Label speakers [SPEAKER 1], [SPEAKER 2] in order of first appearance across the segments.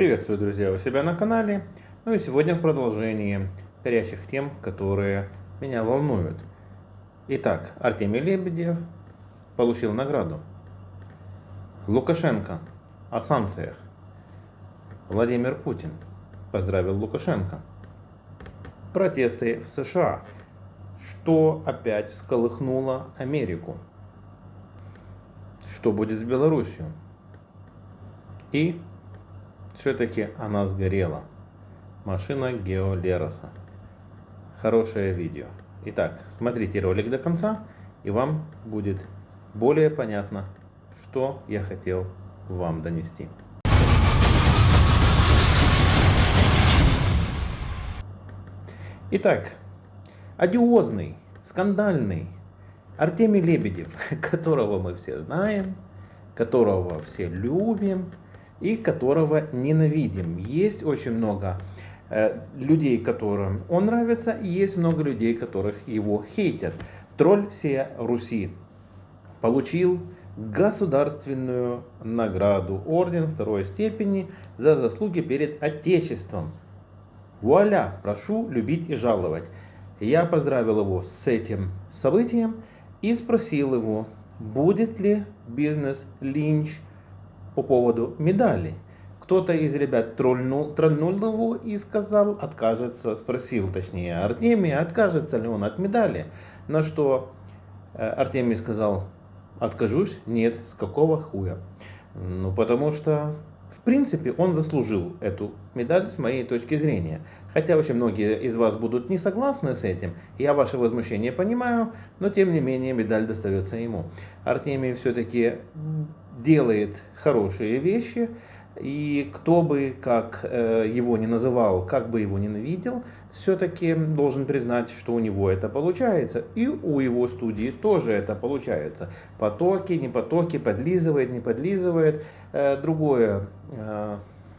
[SPEAKER 1] Приветствую, друзья, у себя на канале. Ну и сегодня в продолжении горящих тем, которые меня волнуют. Итак, Артемий Лебедев получил награду. Лукашенко о санкциях. Владимир Путин поздравил Лукашенко. Протесты в США, что опять всколыхнуло Америку. Что будет с Белоруссией? И все-таки она сгорела. Машина Гео Лероса. Хорошее видео. Итак, смотрите ролик до конца, и вам будет более понятно, что я хотел вам донести. Итак, одиозный, скандальный Артемий Лебедев, которого мы все знаем, которого все любим, и которого ненавидим. Есть очень много э, людей, которым он нравится, и есть много людей, которых его хейтят. Тролль всей Руси получил государственную награду, орден второй степени за заслуги перед Отечеством. Вуаля, прошу любить и жаловать. Я поздравил его с этим событием и спросил его, будет ли бизнес Линч по поводу медали. Кто-то из ребят тролльнул, тролльнул его и сказал, откажется, спросил точнее Артемия, откажется ли он от медали. На что э, Артемий сказал, откажусь, нет, с какого хуя. Ну, потому что, в принципе, он заслужил эту медаль с моей точки зрения. Хотя очень многие из вас будут не согласны с этим, я ваше возмущение понимаю, но тем не менее медаль достается ему. Артемий все-таки делает хорошие вещи, и кто бы как э, его не называл, как бы его ненавидел, все-таки должен признать, что у него это получается. И у его студии тоже это получается. Потоки, не потоки, подлизывает, не подлизывает. Э, другое, э,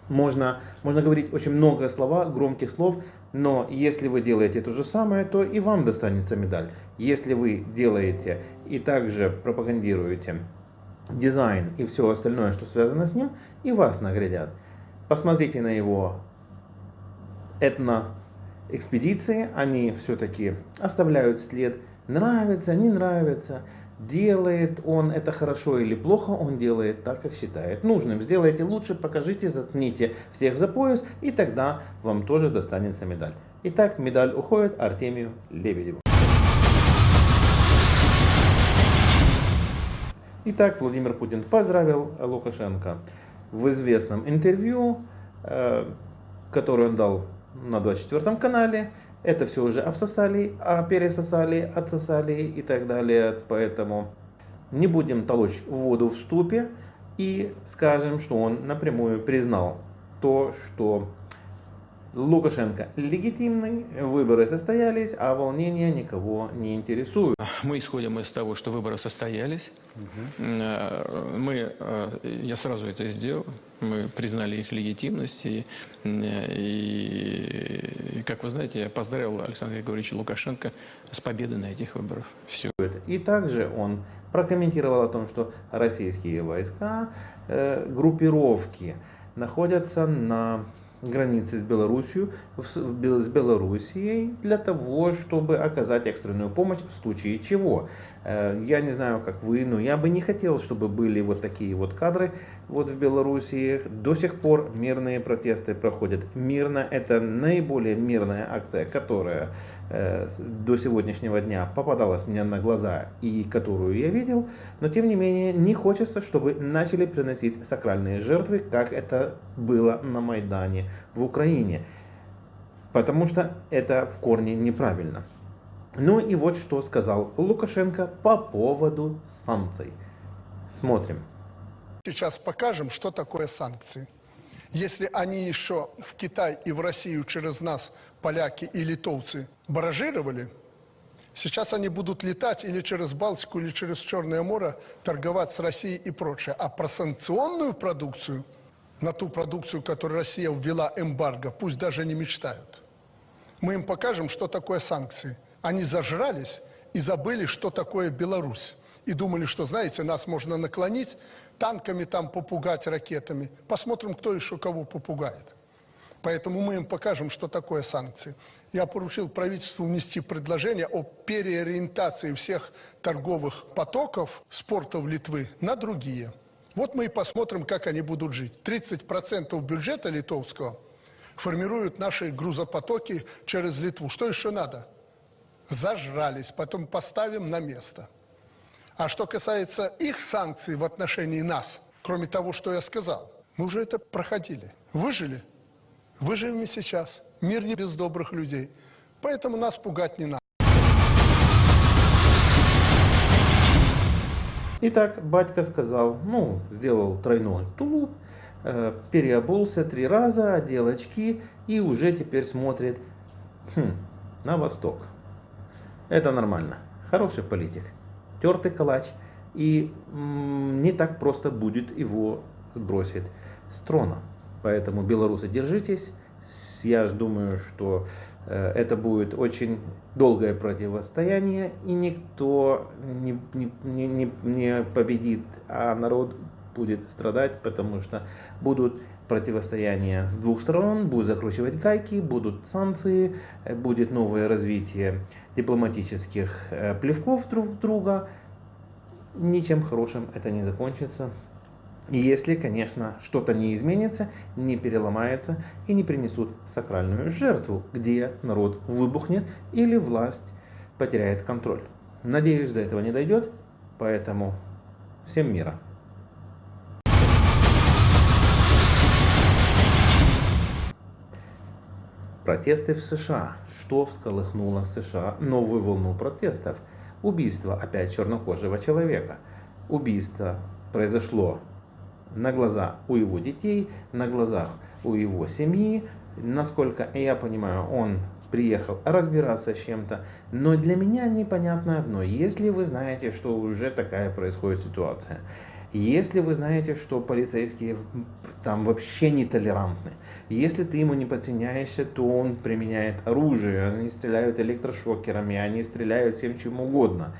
[SPEAKER 1] можно, можно говорить очень много слова, громких слов, но если вы делаете то же самое, то и вам достанется медаль. Если вы делаете и также пропагандируете дизайн и все остальное, что связано с ним, и вас наградят. Посмотрите на его этно-экспедиции, они все-таки оставляют след. Нравится, не нравится, делает он это хорошо или плохо, он делает так, как считает нужным. Сделайте лучше, покажите, заткните всех за пояс, и тогда вам тоже достанется медаль. Итак, медаль уходит Артемию Лебедеву. Итак, Владимир Путин поздравил Лукашенко в известном интервью, э, которое он дал на 24 канале. Это все уже обсосали, а пересосали, отсосали и так далее. Поэтому не будем толочь воду в ступе и скажем, что он напрямую признал то, что Лукашенко легитимный, выборы состоялись, а волнения никого не интересуют.
[SPEAKER 2] Мы исходим из того, что выборы состоялись. Угу. Мы, э, я сразу это сделал. Мы признали их легитимность. И, и, как вы знаете, я поздравил Александра Григорьевича Лукашенко с победой на этих выборах. Все.
[SPEAKER 1] И также он прокомментировал о том, что российские войска, э, группировки находятся на границы с Белоруссией, с Белоруссией для того, чтобы оказать экстренную помощь в случае чего. Э, я не знаю, как вы, но я бы не хотел, чтобы были вот такие вот кадры вот в Белоруссии. До сих пор мирные протесты проходят мирно. Это наиболее мирная акция, которая э, до сегодняшнего дня попадалась мне на глаза и которую я видел. Но тем не менее не хочется, чтобы начали приносить сакральные жертвы, как это было на Майдане в Украине. Потому что это в корне неправильно. Ну и вот что сказал Лукашенко по поводу санкций. Смотрим.
[SPEAKER 3] Сейчас покажем, что такое санкции. Если они еще в Китай и в Россию через нас, поляки и литовцы, баражировали, сейчас они будут летать или через Балтику, или через Черное море, торговать с Россией и прочее. А про санкционную продукцию, на ту продукцию, которую Россия ввела эмбарго, пусть даже не мечтают. Мы им покажем, что такое санкции – они зажрались и забыли, что такое Беларусь. и думали, что, знаете, нас можно наклонить, танками там попугать, ракетами. Посмотрим, кто еще кого попугает. Поэтому мы им покажем, что такое санкции. Я поручил правительству внести предложение о переориентации всех торговых потоков спорта в Литвы на другие. Вот мы и посмотрим, как они будут жить. 30% бюджета литовского формируют наши грузопотоки через Литву. Что еще надо? Зажрались, потом поставим на место. А что касается их санкций в отношении нас, кроме того, что я сказал, мы уже это проходили. Выжили – Выживем и сейчас. Мир не без добрых людей. Поэтому нас пугать не надо.
[SPEAKER 1] Итак, батька сказал, ну, сделал тройной тулуп, э, переобулся три раза, одел очки и уже теперь смотрит хм, на восток. Это нормально. Хороший политик. Тертый калач. И не так просто будет его сбросить с трона. Поэтому, белорусы, держитесь. Я думаю, что э, это будет очень долгое противостояние, и никто не, не, не, не победит, а народ будет страдать, потому что будут противостояния с двух сторон, будут закручивать гайки, будут санкции, э, будет новое развитие дипломатических э, плевков друг друга. Ничем хорошим это не закончится. Если, конечно, что-то не изменится, не переломается и не принесут сакральную жертву, где народ выбухнет или власть потеряет контроль. Надеюсь, до этого не дойдет, поэтому всем мира. Протесты в США. Что всколыхнуло в США новую волну протестов? Убийство опять чернокожего человека. Убийство произошло на глаза у его детей, на глазах у его семьи. Насколько я понимаю, он приехал разбираться с чем-то. Но для меня непонятно одно. Если вы знаете, что уже такая происходит ситуация, если вы знаете, что полицейские там вообще нетолерантны, если ты ему не подчиняешься, то он применяет оружие, они стреляют электрошокерами, они стреляют всем чем угодно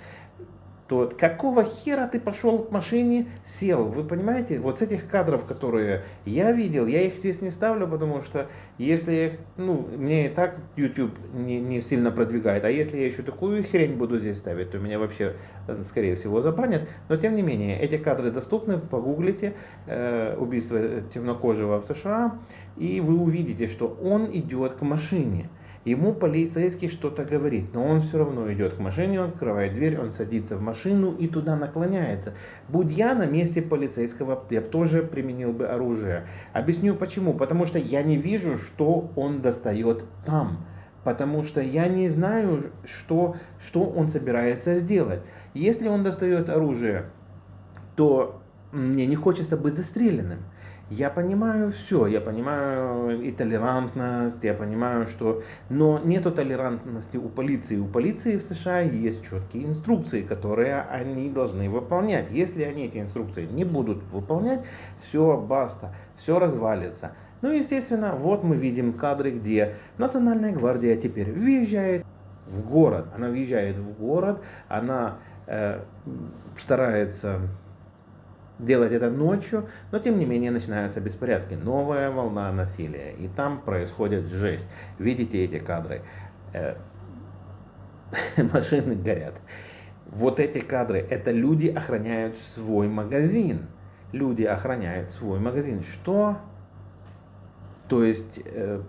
[SPEAKER 1] то какого хера ты пошел к машине, сел? Вы понимаете, вот с этих кадров, которые я видел, я их здесь не ставлю, потому что если, ну, мне и так YouTube не, не сильно продвигает, а если я еще такую хрень буду здесь ставить, то меня вообще, э, скорее всего, забанят. Но, тем не менее, эти кадры доступны, погуглите, э, убийство темнокожего в США, и вы увидите, что он идет к машине. Ему полицейский что-то говорит, но он все равно идет к машине, он открывает дверь, он садится в машину и туда наклоняется. Будь я на месте полицейского, я бы тоже применил бы оружие. Объясню почему. Потому что я не вижу, что он достает там. Потому что я не знаю, что, что он собирается сделать. Если он достает оружие, то мне не хочется быть застреленным. Я понимаю все, я понимаю и толерантность, я понимаю, что... Но нету толерантности у полиции. У полиции в США есть четкие инструкции, которые они должны выполнять. Если они эти инструкции не будут выполнять, все, баста, все развалится. Ну, естественно, вот мы видим кадры, где Национальная гвардия теперь въезжает в город. Она въезжает в город, она э, старается делать это ночью, но тем не менее начинаются беспорядки. Новая волна насилия. И там происходит жесть. Видите эти кадры? Э, машины горят. Вот эти кадры, это люди охраняют свой магазин. Люди охраняют свой магазин. Что? То есть, э,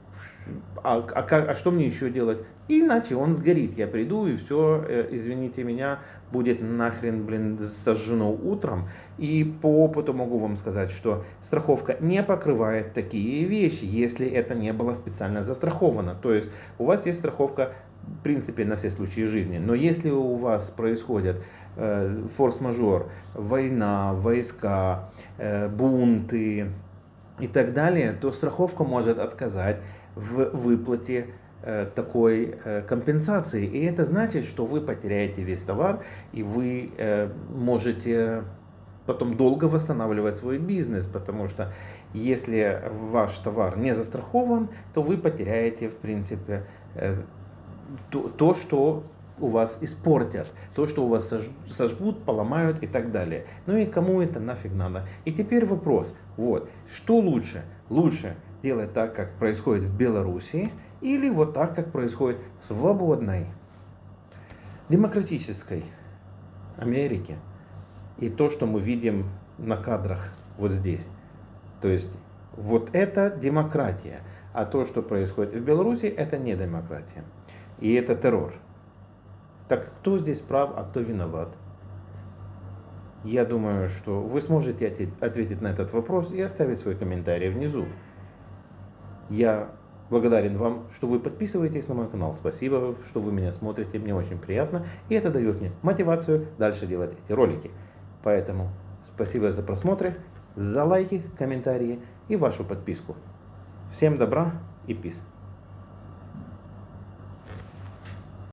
[SPEAKER 1] а, а, а что мне еще делать? Иначе он сгорит. Я приду и все, э, извините меня, будет нахрен, блин, сожжено утром. И по опыту могу вам сказать, что страховка не покрывает такие вещи, если это не было специально застраховано. То есть у вас есть страховка, в принципе, на все случаи жизни. Но если у вас происходит э, форс-мажор, война, войска, э, бунты и так далее, то страховка может отказать в выплате такой э, компенсации. И это значит, что вы потеряете весь товар, и вы э, можете потом долго восстанавливать свой бизнес, потому что если ваш товар не застрахован, то вы потеряете, в принципе, то, то что у вас испортят, то, что у вас сожгут, поломают и так далее. Ну и кому это нафиг надо? И теперь вопрос, вот, что лучше? Лучше делать так, как происходит в Беларуси, или вот так, как происходит в свободной, демократической Америке. И то, что мы видим на кадрах вот здесь. То есть вот это демократия. А то, что происходит в Беларуси, это не демократия. И это террор. Так кто здесь прав, а кто виноват? Я думаю, что вы сможете ответить на этот вопрос и оставить свой комментарий внизу. Я благодарен вам, что вы подписываетесь на мой канал. Спасибо, что вы меня смотрите, мне очень приятно. И это дает мне мотивацию дальше делать эти ролики. Поэтому спасибо за просмотры, за лайки, комментарии и вашу подписку. Всем добра и пис.